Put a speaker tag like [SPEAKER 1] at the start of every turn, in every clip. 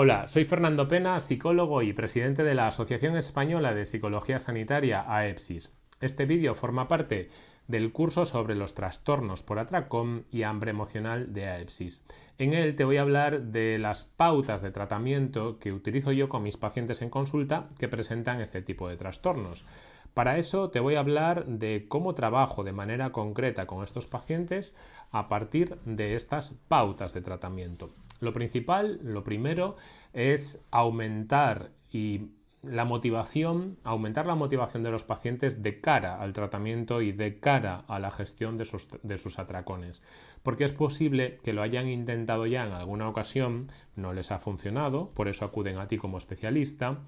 [SPEAKER 1] Hola, soy Fernando Pena, psicólogo y presidente de la Asociación Española de Psicología Sanitaria AEPSIS. Este vídeo forma parte del curso sobre los trastornos por atracón y hambre emocional de AEPSIS. En él te voy a hablar de las pautas de tratamiento que utilizo yo con mis pacientes en consulta que presentan este tipo de trastornos. Para eso te voy a hablar de cómo trabajo de manera concreta con estos pacientes a partir de estas pautas de tratamiento. Lo principal, lo primero, es aumentar y la motivación, aumentar la motivación de los pacientes de cara al tratamiento y de cara a la gestión de sus, de sus, atracones. Porque es posible que lo hayan intentado ya en alguna ocasión, no les ha funcionado, por eso acuden a ti como especialista.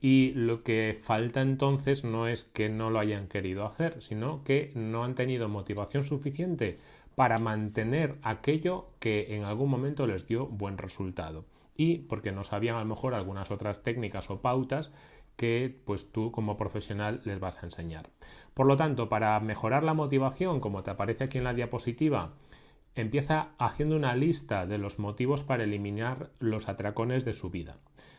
[SPEAKER 1] Y lo que falta entonces no es que no lo hayan querido hacer, sino que no han tenido motivación suficiente para mantener aquello que en algún momento les dio buen resultado y porque no sabían a lo mejor algunas otras técnicas o pautas que pues tú como profesional les vas a enseñar. Por lo tanto, para mejorar la motivación, como te aparece aquí en la diapositiva, empieza haciendo una lista de los motivos para eliminar los atracones de su vida.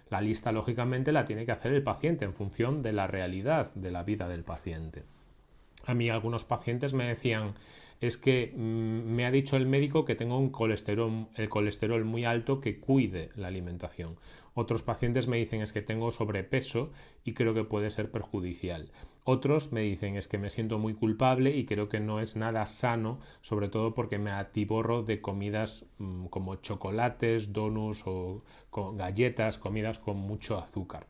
[SPEAKER 1] La lista, lógicamente, la tiene que hacer el paciente en función de la realidad de la vida del paciente. A mí algunos pacientes me decían, es que mm, me ha dicho el médico que tengo un colesterol, el colesterol muy alto que cuide la alimentación. Otros pacientes me dicen es que tengo sobrepeso y creo que puede ser perjudicial. Otros me dicen es que me siento muy culpable y creo que no es nada sano, sobre todo porque me atiborro de comidas mm, como chocolates, donuts o galletas, comidas con mucho azúcar.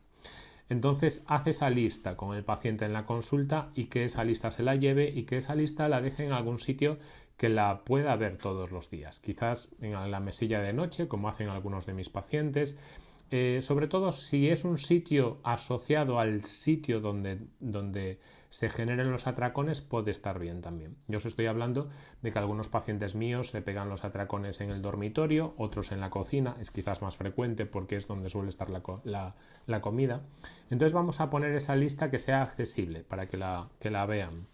[SPEAKER 1] Entonces hace esa lista con el paciente en la consulta y que esa lista se la lleve y que esa lista la deje en algún sitio que la pueda ver todos los días. Quizás en la mesilla de noche, como hacen algunos de mis pacientes. Eh, sobre todo si es un sitio asociado al sitio donde, donde se generen los atracones puede estar bien también. Yo os estoy hablando de que algunos pacientes míos se pegan los atracones en el dormitorio, otros en la cocina, es quizás más frecuente porque es donde suele estar la, comida. Entonces vamos a poner esa lista que sea accesible para que la, que la vean.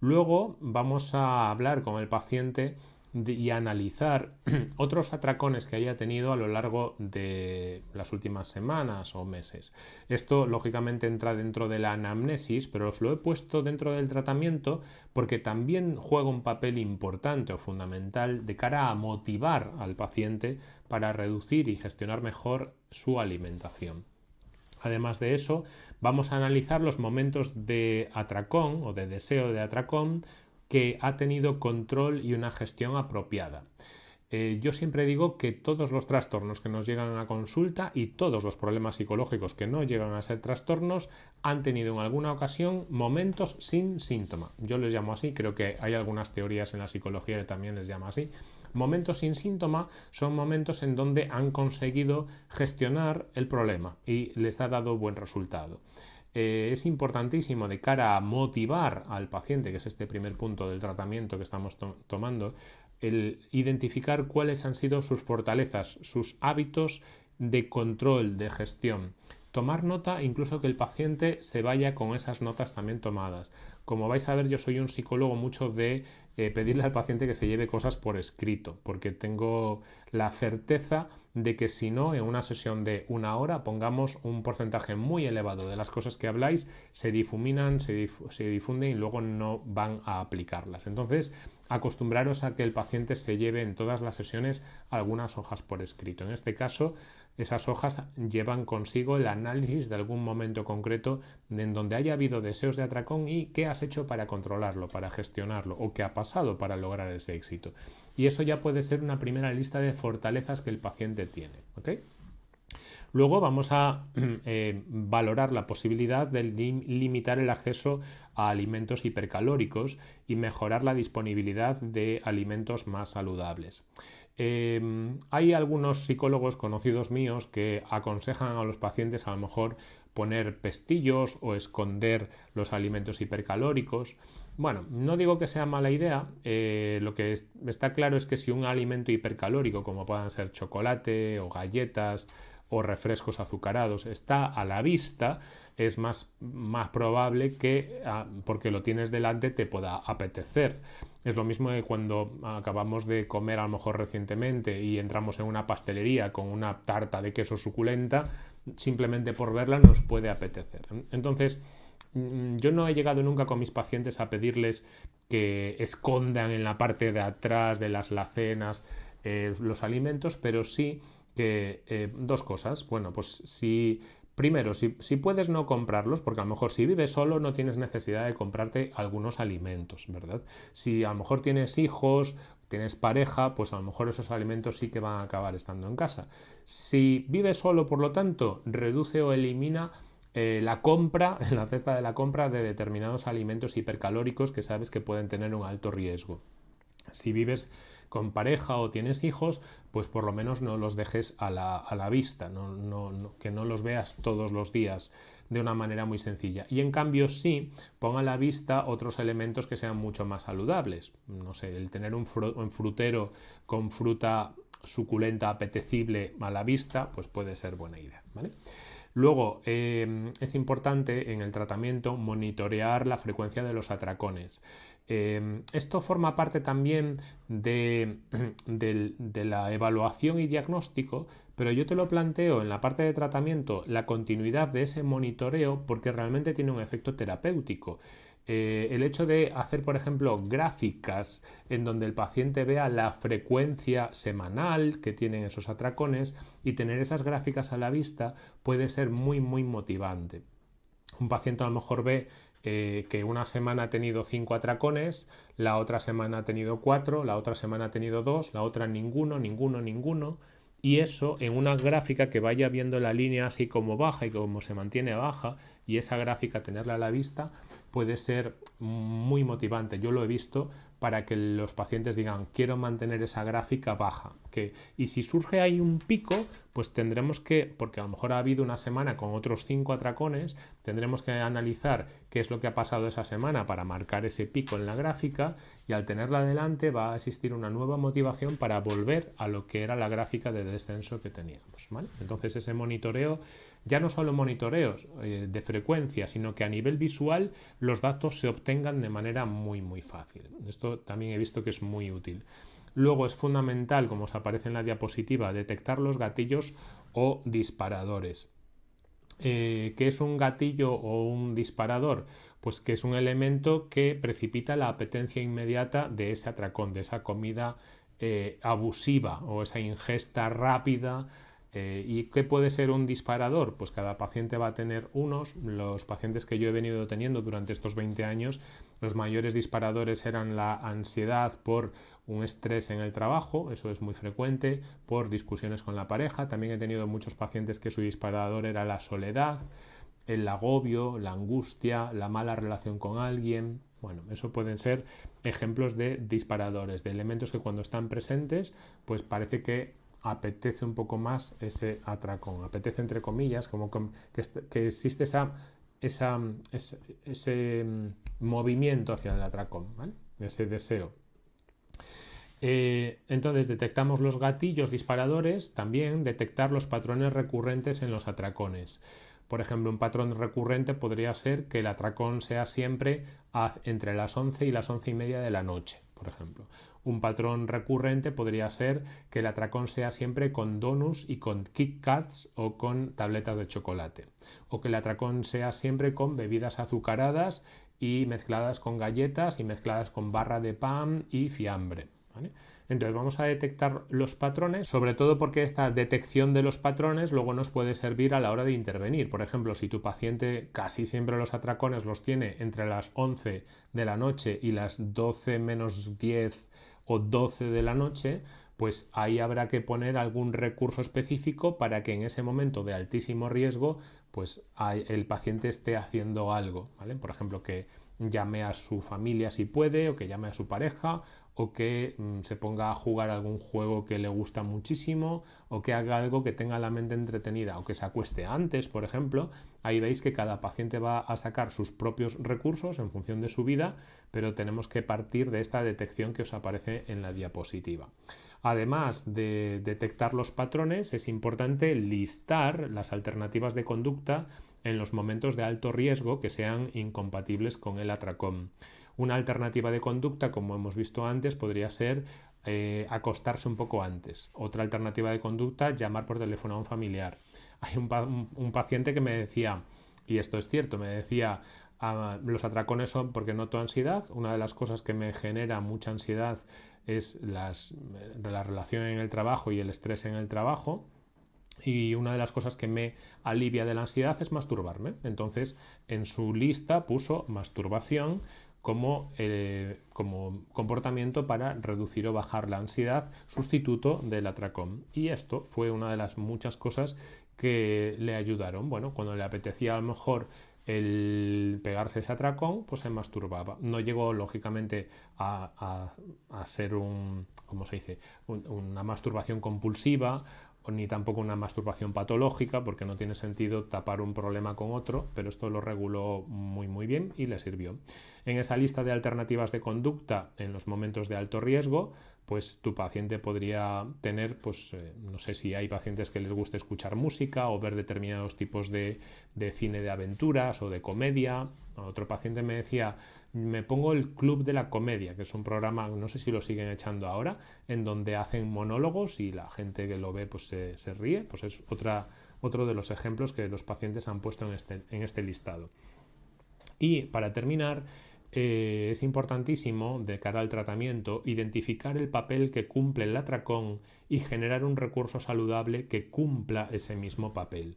[SPEAKER 1] Luego vamos a hablar con el paciente y analizar otros atracones que haya tenido a lo largo de las últimas semanas o meses. Esto lógicamente entra dentro de la anamnesis, pero os lo he puesto dentro del tratamiento porque también juega un papel importante o fundamental de cara a motivar al paciente para reducir y gestionar mejor su alimentación. Además de eso, vamos a analizar los momentos de atracón o de deseo de atracón que ha tenido control y una gestión apropiada. Eh, yo siempre digo que todos los trastornos que nos llegan a consulta y todos los problemas psicológicos que no llegan a ser trastornos han tenido en alguna ocasión momentos sin síntoma. Yo les llamo así, creo que hay algunas teorías en la psicología que también les llama así. Momentos sin síntoma son momentos en donde han conseguido gestionar el problema y les ha dado buen resultado. Eh, es importantísimo de cara a motivar al paciente, que es este primer punto del tratamiento que estamos tomando, el identificar cuáles han sido sus fortalezas, sus hábitos de control, de gestión. Tomar nota, incluso que el paciente se vaya con esas notas también tomadas. Como vais a ver, yo soy un psicólogo mucho de eh, pedirle al paciente que se lleve cosas por escrito, porque tengo la certeza de que si no, en una sesión de una hora, pongamos un porcentaje muy elevado de las cosas que habláis, se difuminan, se, difunden y luego no van a aplicarlas. Entonces, acostumbraros a que el paciente se lleve en todas las sesiones algunas hojas por escrito. En este caso, esas hojas llevan consigo el análisis de algún momento concreto en donde haya habido deseos de atracón y qué has hecho para controlarlo, para gestionarlo o qué ha pasado para lograr ese éxito. Y eso ya puede ser una primera lista de fortalezas que el paciente tiene. Luego vamos a eh, valorar la posibilidad de limitar el acceso a alimentos hipercalóricos y mejorar la disponibilidad de alimentos más saludables. Em, hay algunos psicólogos conocidos míos que aconsejan a los pacientes a lo mejor poner pestillos o esconder los alimentos hipercalóricos. Bueno, no digo que sea mala idea, eh, lo que está claro es que si un alimento hipercalórico como puedan ser chocolate o galletas o refrescos azucarados. Está a la vista, es más, más probable que ah, porque lo tienes delante te pueda apetecer. Es lo mismo que cuando acabamos de comer a lo mejor recientemente y entramos en una pastelería con una tarta de queso suculenta, simplemente por verla nos puede apetecer. Entonces, mm, yo no he llegado nunca con mis pacientes a pedirles que escondan en la parte de atrás de las lacenas eh, los alimentos, pero sí que eh, dos cosas. Bueno, pues si Primero, si, si, puedes no comprarlos, porque a lo mejor si vives solo no tienes necesidad de comprarte algunos alimentos, ¿verdad? Si a lo mejor tienes hijos, tienes pareja, pues a lo mejor esos alimentos sí que van a acabar estando en casa. Si vives solo, por lo tanto, reduce o elimina eh, la compra, la cesta de la compra de determinados alimentos hipercalóricos que sabes que pueden tener un alto riesgo. Si vives con pareja o tienes hijos, pues por lo menos no los dejes a la, vista, que no los veas todos los días de una manera muy sencilla. Y en cambio sí, ponga a la vista otros elementos que sean mucho más saludables. No sé, el tener un, frutero con fruta suculenta, apetecible a la vista, pues puede ser buena idea. Luego, eh, es importante en el tratamiento monitorear la frecuencia de los atracones. Em, esto forma parte también de, la evaluación y diagnóstico, pero yo te lo planteo en la parte de tratamiento, la continuidad de ese monitoreo, porque realmente tiene un efecto terapéutico. Eh, el hecho de hacer, por ejemplo, gráficas en donde el paciente vea la frecuencia semanal que tienen esos atracones y tener esas gráficas a la vista puede ser muy, muy motivante. Un paciente a lo mejor ve eh, que una semana ha tenido cinco atracones, la otra semana ha tenido cuatro, la otra semana ha tenido dos, la otra ninguno, ninguno, ninguno. Y eso en una gráfica que vaya viendo la línea así como baja y como se mantiene baja, y esa gráfica tenerla a la vista puede ser muy motivante. Yo lo he visto para que los pacientes digan quiero mantener esa gráfica baja. Que, y si surge ahí un pico, pues tendremos que, porque a lo mejor ha habido una semana con otros cinco atracones, tendremos que analizar qué es lo que ha pasado esa semana para marcar ese pico en la gráfica y al tenerla adelante va a existir una nueva motivación para volver a lo que era la gráfica de descenso que teníamos. Entonces ese monitoreo ya no solo monitoreos eh, de frecuencia, sino que a nivel visual los datos se obtengan de manera muy muy fácil. Esto también he visto que es muy útil. Luego es fundamental, como os aparece en la diapositiva, detectar los gatillos o disparadores. Eh, ¿Qué es un gatillo o un disparador? Pues que es un elemento que precipita la apetencia inmediata de ese atracón, de esa comida eh, abusiva o esa ingesta rápida eh, ¿Y qué puede ser un disparador? Pues cada paciente va a tener unos. Los pacientes que yo he venido teniendo durante estos 20 años, los mayores disparadores eran la ansiedad por un estrés en el trabajo, eso es muy frecuente, por discusiones con la pareja. También he tenido muchos pacientes que su disparador era la soledad, el agobio, la angustia, la mala relación con alguien. Bueno, eso pueden ser ejemplos de disparadores, de elementos que cuando están presentes, pues parece que apetece un poco más ese atracón. Apetece entre comillas, como que, existe ese, mm, movimiento hacia el atracón, ese deseo. Eh, entonces detectamos los gatillos disparadores, también detectar los patrones recurrentes en los atracones. Por ejemplo, un patrón recurrente podría ser que el atracón sea siempre entre las 11 y las 11 y media de la noche, por ejemplo. Un patrón recurrente podría ser que el atracón sea siempre con donuts y con Kit Kats o con tabletas de chocolate. O que el atracón sea siempre con bebidas azucaradas y mezcladas con galletas y mezcladas con barra de pan y fiambre. Entonces vamos a detectar los patrones, sobre todo porque esta detección de los patrones luego nos puede servir a la hora de intervenir. Por ejemplo, si tu paciente casi siempre los atracones los tiene entre las 11 de la noche y las 12 menos 10 o 12 de la noche, pues ahí habrá que poner algún recurso específico para que en ese momento de altísimo riesgo, pues el paciente esté haciendo algo. Por ejemplo, que llame a su familia si puede, o que llame a su pareja, o que mm, se ponga a jugar algún juego que le gusta muchísimo o que haga algo que tenga la mente entretenida o que se acueste antes, por ejemplo. Ahí veis que cada paciente va a sacar sus propios recursos en función de su vida, pero tenemos que partir de esta detección que os aparece en la diapositiva. Además de detectar los patrones, es importante listar las alternativas de conducta en los momentos de alto riesgo que sean incompatibles con el atracón. Una alternativa de conducta, como hemos visto antes, podría ser eh, acostarse un poco antes. Otra alternativa de conducta, llamar por teléfono a un familiar. Hay un, paciente que me decía, y esto es cierto, me decía, ah, los atracones son porque noto ansiedad. Una de las cosas que me genera mucha ansiedad es las, la relación en el trabajo y el estrés en el trabajo. Y una de las cosas que me alivia de la ansiedad es masturbarme. Entonces, en su lista puso masturbación como, eh, como, comportamiento para reducir o bajar la ansiedad, sustituto del atracón. Y esto fue una de las muchas cosas que le ayudaron. Bueno, cuando le apetecía a lo mejor el pegarse ese atracón, pues se masturbaba. No llegó, lógicamente, a, ser un, ¿cómo se dice? una masturbación compulsiva ni tampoco una masturbación patológica, porque no tiene sentido tapar un problema con otro, pero esto lo reguló muy muy bien y le sirvió. En esa lista de alternativas de conducta en los momentos de alto riesgo, pues tu paciente podría tener, pues eh, no sé si hay pacientes que les guste escuchar música o ver determinados tipos de, de cine de aventuras o de comedia. Otro paciente me decía, me pongo el Club de la Comedia, que es un programa, no sé si lo siguen echando ahora, en donde hacen monólogos y la gente que lo ve pues se, se ríe. Pues es otra, otro de los ejemplos que los pacientes han puesto en este, en este listado. Y para terminar, eh, es importantísimo, de cara al tratamiento, identificar el papel que cumple el atracón y generar un recurso saludable que cumpla ese mismo papel.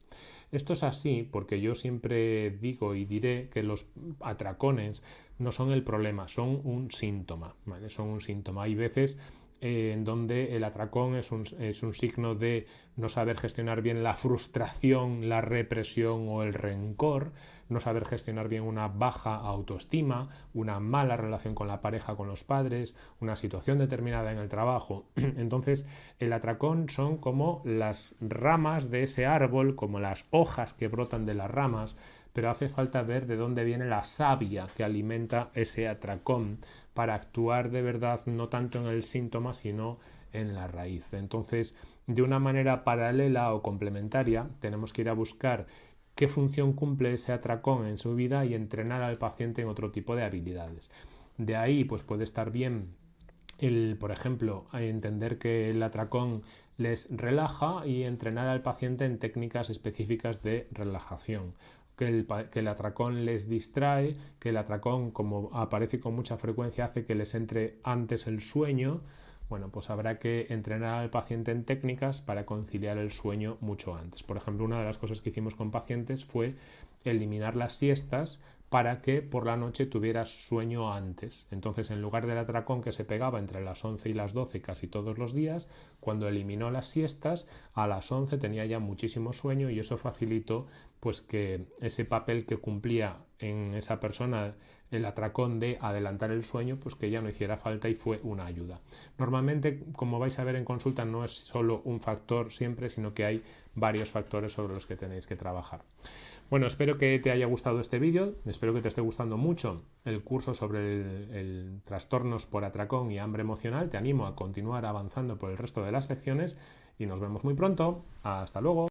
[SPEAKER 1] Esto es así porque yo siempre digo y diré que los atracones no son el problema, son un síntoma. Son un síntoma. Hay veces eh, en donde el atracón es un, es un, signo de no saber gestionar bien la frustración, la represión o el rencor, no saber gestionar bien una baja autoestima, una mala relación con la pareja, con los padres, una situación determinada en el trabajo. Entonces, el atracón son como las ramas de ese árbol, como las hojas que brotan de las ramas, pero hace falta ver de dónde viene la savia que alimenta ese atracón para actuar de verdad no tanto en el síntoma, sino en la raíz. Entonces, de una manera paralela o complementaria, tenemos que ir a buscar qué función cumple ese atracón en su vida y entrenar al paciente en otro tipo de habilidades. De ahí, pues puede estar bien el, por ejemplo, entender que el atracón les relaja y entrenar al paciente en técnicas específicas de relajación que el, que el, atracón les distrae, que el atracón, como aparece con mucha frecuencia, hace que les entre antes el sueño, bueno, pues habrá que entrenar al paciente en técnicas para conciliar el sueño mucho antes. Por ejemplo, una de las cosas que hicimos con pacientes fue eliminar las siestas para que por la noche tuvieras sueño antes. Entonces, en lugar del atracón que se pegaba entre las 11 y las 12 casi todos los días, cuando eliminó las siestas, a las 11 tenía ya muchísimo sueño y eso facilitó pues que ese papel que cumplía en esa persona el atracón de adelantar el sueño, pues que ya no hiciera falta y fue una ayuda. Normalmente, como vais a ver en consulta, no es solo un factor siempre, sino que hay varios factores sobre los que tenéis que trabajar. Bueno, espero que te haya gustado este vídeo, espero que te esté gustando mucho el curso sobre el, trastornos por atracón y hambre emocional. Te animo a continuar avanzando por el resto de las lecciones y nos vemos muy pronto. Hasta luego.